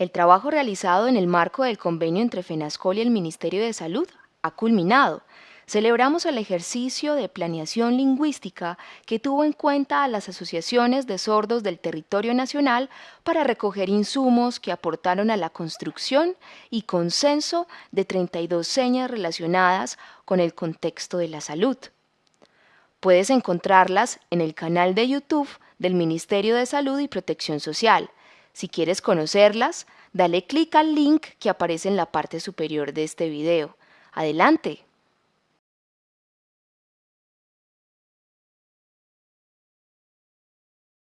El trabajo realizado en el marco del convenio entre FENASCOL y el Ministerio de Salud ha culminado. Celebramos el ejercicio de planeación lingüística que tuvo en cuenta a las asociaciones de sordos del territorio nacional para recoger insumos que aportaron a la construcción y consenso de 32 señas relacionadas con el contexto de la salud. Puedes encontrarlas en el canal de YouTube del Ministerio de Salud y Protección Social si quieres conocerlas, dale clic al link que aparece en la parte superior de este video. Adelante.